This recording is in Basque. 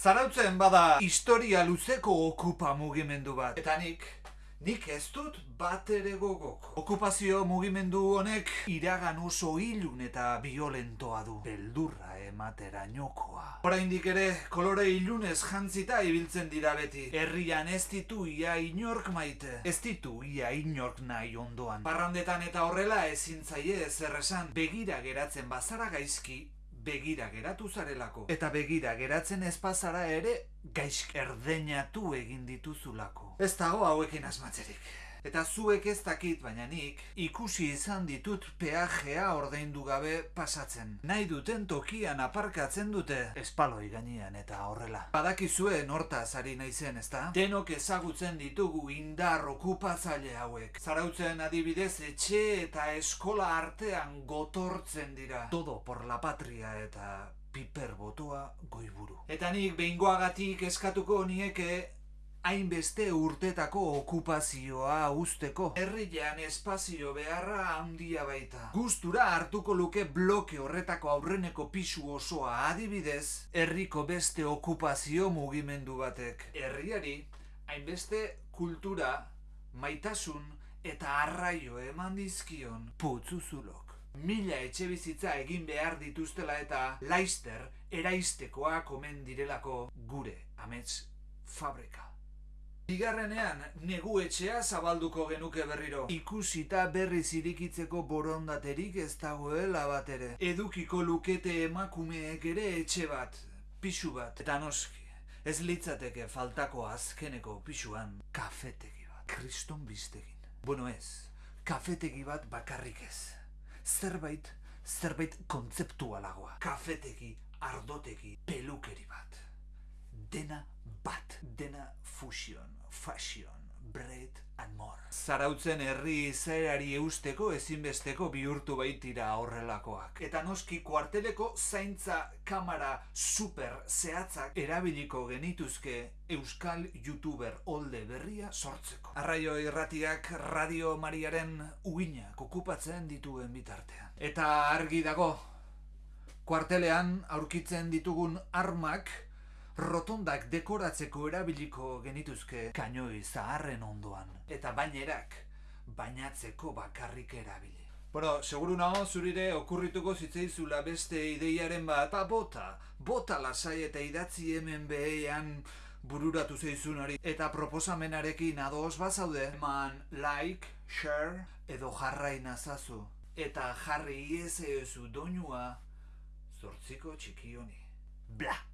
Zarautzen bada historia luzeko okupa mugimendu bat. Eta nik, nik ez dut bat ere gogok. Okupazio mugimendu honek iragan oso ilun eta violentoa du. Beldurra ematera niokoa. Oraindik ere, kolore ilunez jantzita ibiltzen dira beti. Herrian ez ditu ia inork maite. Ez ditu ia inork nahi ondoan. Parrandetan eta horrela ezin zaie ezer esan. Begira geratzen bazara gaizki, begira geratu zarelako. Eta begira geratzen ez bazara ere gaizk erdeinatu egin dituzulako. Ez dago hauekin asmatzerik. Eta zuek ez dakit, baina nik ikusi izan ditut peajea ordaindu gabe pasatzen. Nahi duten tokian aparkatzen dute espaloi gainean eta horrela. Badakizue nortaz ari naizen, ezta? Denok ezagutzen ditugu indar okupatzaile hauek. Zarautzen adibidez etxe eta eskola artean gotortzen dira. Todo por la patria eta piper botoa goiburu. Eta nik behingoagatik eskatuko nieke hainbeste urtetako okupazioa usteko. Herrian espazio beharra handia baita. Gustura hartuko luke bloke horretako aurreneko pisu osoa adibidez, herriko beste okupazio mugimendu batek. Herriari, hainbeste kultura, maitasun eta arraio eman dizkion putzuzulok. Mila etxe bizitza egin behar dituztela eta laister eraistekoak omen direlako gure amets fabrika. Bigarrenean, negu etxea zabalduko genuke berriro. Ikusita berriz irikitzeko borondaterik ez dagoela bat ere. Edukiko lukete emakumeek ere etxe bat, pixu bat. Eta noski, ez litzateke faltako azkeneko pixuan kafetegi bat. Kriston biztegin. Bueno ez, kafetegi bat bakarrik ez. Zerbait, zerbait kontzeptualagoa. Kafetegi, ardotegi, pelukeri bat. Dena bat. Dena fusion, fashion, bread and more. Zarautzen herri izaerari eusteko ezinbesteko bihurtu baitira horrelakoak. Eta noski kuarteleko zaintza kamera super zehatzak erabiliko genituzke euskal youtuber olde berria sortzeko. Arraio irratiak radio mariaren uginak okupatzen dituen bitartean. Eta argi dago, kuartelean aurkitzen ditugun armak rotondak dekoratzeko erabiliko genituzke kainoi zaharren ondoan. Eta bainerak bainatzeko bakarrik erabili. Bueno, seguru nago zurire okurrituko zitzaizula beste ideiaren bat, ba, bota, bota lasai eta idatzi hemen behean bururatu zeizun hori. Eta proposamenarekin ados bazaude, eman like, share edo jarrai nazazu. Eta jarri iezezu doinua zortziko txiki honi. Bla!